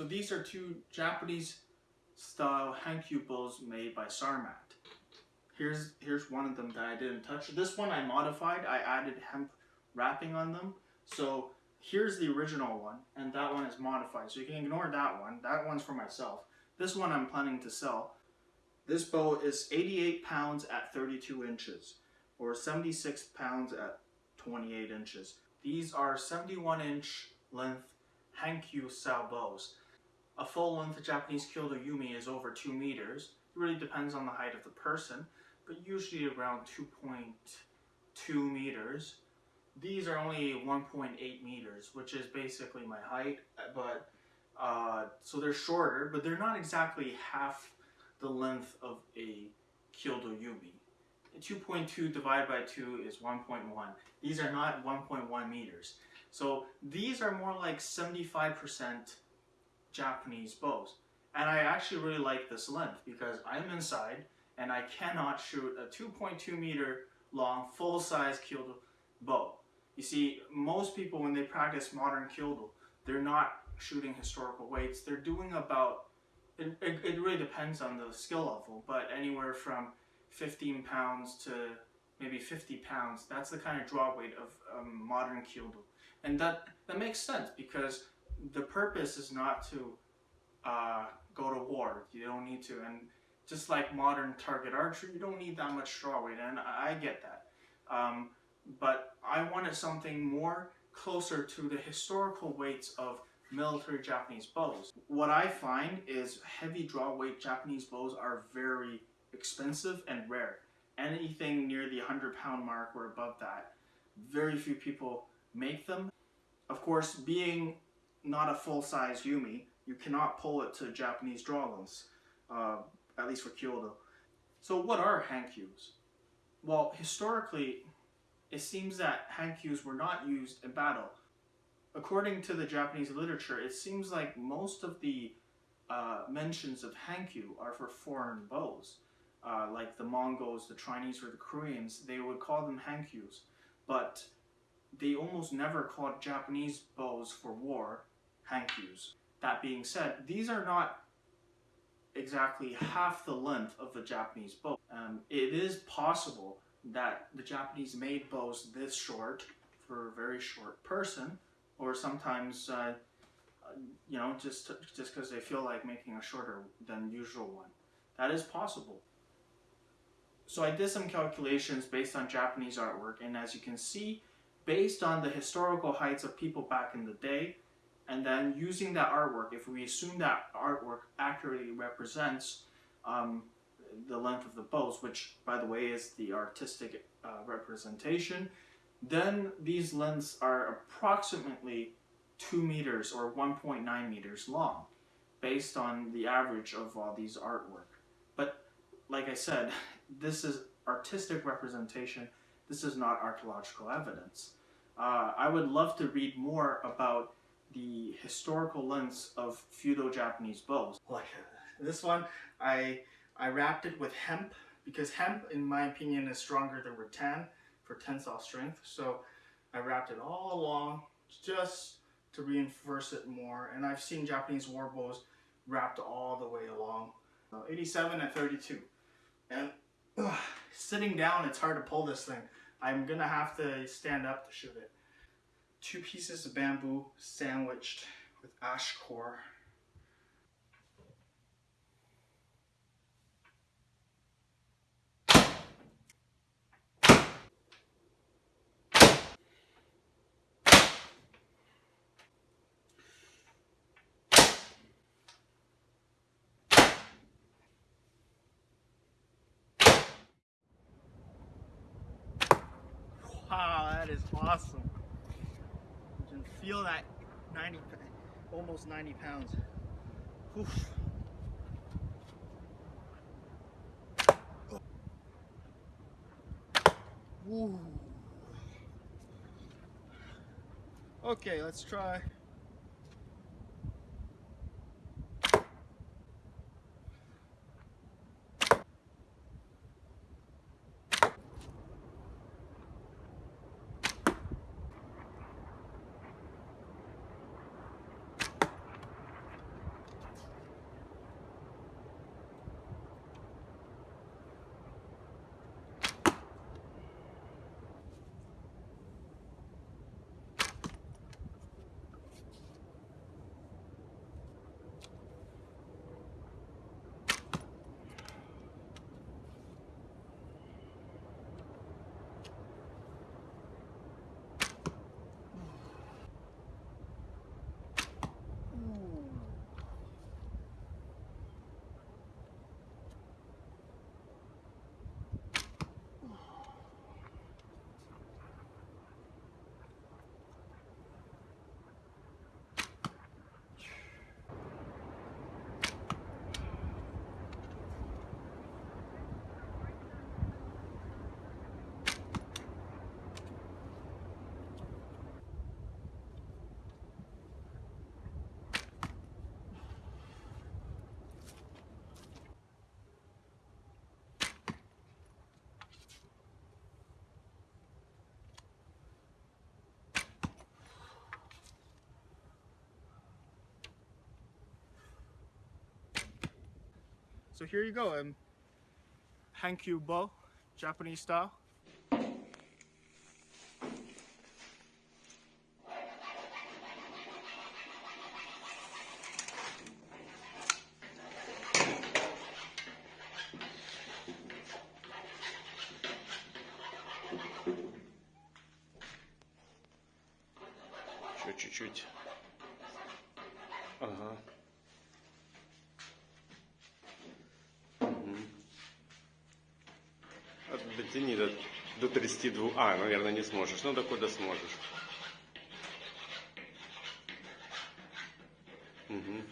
So these are two Japanese style hankyu bows made by Sarmat. Here's here's one of them that I didn't touch. This one I modified. I added hemp wrapping on them. So here's the original one, and that one is modified. So you can ignore that one. That one's for myself. This one I'm planning to sell. This bow is 88 pounds at 32 inches, or 76 pounds at 28 inches. These are 71 inch length Hankyu style bows. A full length Japanese Kyudo Yumi is over 2 meters. It really depends on the height of the person, but usually around 2.2 meters. These are only 1.8 meters, which is basically my height, but uh, so they're shorter, but they're not exactly half the length of a Kyudo Yumi. 2.2 divided by 2 is 1.1. These are not 1.1 meters. So these are more like 75% Japanese bows. And I actually really like this length because I'm inside and I cannot shoot a 2.2 meter long full-size Kyudo bow. You see, most people when they practice modern Kyudo, they're not shooting historical weights. They're doing about, it, it, it really depends on the skill level, but anywhere from 15 pounds to maybe 50 pounds. That's the kind of draw weight of um, modern Kyudo. And that, that makes sense because the purpose is not to uh, go to war. You don't need to. And just like modern target archery, you don't need that much draw weight. And I, I get that. Um, but I wanted something more closer to the historical weights of military Japanese bows. What I find is heavy draw weight Japanese bows are very expensive and rare. Anything near the 100 pound mark or above that, very few people make them. Of course, being not a full-size Yumi, you cannot pull it to Japanese lengths, uh, at least for Kyudo. So what are Hankyus? Well, historically, it seems that Hankyus were not used in battle. According to the Japanese literature, it seems like most of the uh, mentions of Hankyu are for foreign bows uh, like the Mongols, the Chinese, or the Koreans, they would call them hankyus. But they almost never called Japanese bows for war That being said, these are not exactly half the length of a Japanese bow. Um, it is possible that the Japanese made bows this short for a very short person, or sometimes, uh, you know, just just because they feel like making a shorter than usual one. That is possible. So I did some calculations based on Japanese artwork and as you can see, based on the historical heights of people back in the day, and then using that artwork, if we assume that artwork accurately represents um, the length of the bows, which by the way is the artistic uh, representation, then these lengths are approximately 2 meters or 1.9 meters long, based on the average of all these artwork. But like I said, this is artistic representation. This is not archaeological evidence. Uh, I would love to read more about the historical lengths of feudal Japanese bows. Like this one, I I wrapped it with hemp because hemp, in my opinion, is stronger than rattan for tensile strength. So I wrapped it all along just to reinforce it more. And I've seen Japanese war bows wrapped all the way along. Uh, 87 and 32. And sitting down, it's hard to pull this thing. I'm gonna have to stand up to shoot it. Two pieces of bamboo sandwiched with ash core. Wow, that is awesome. Feel that 90, almost 90 pounds. Oof. Ooh. Okay, let's try. So here you go, um, hankyu bow, Japanese style. Еще чуть-чуть. Ага. Дотяни до, до 32. А, наверное, не сможешь. Ну, докуда сможешь. Угу.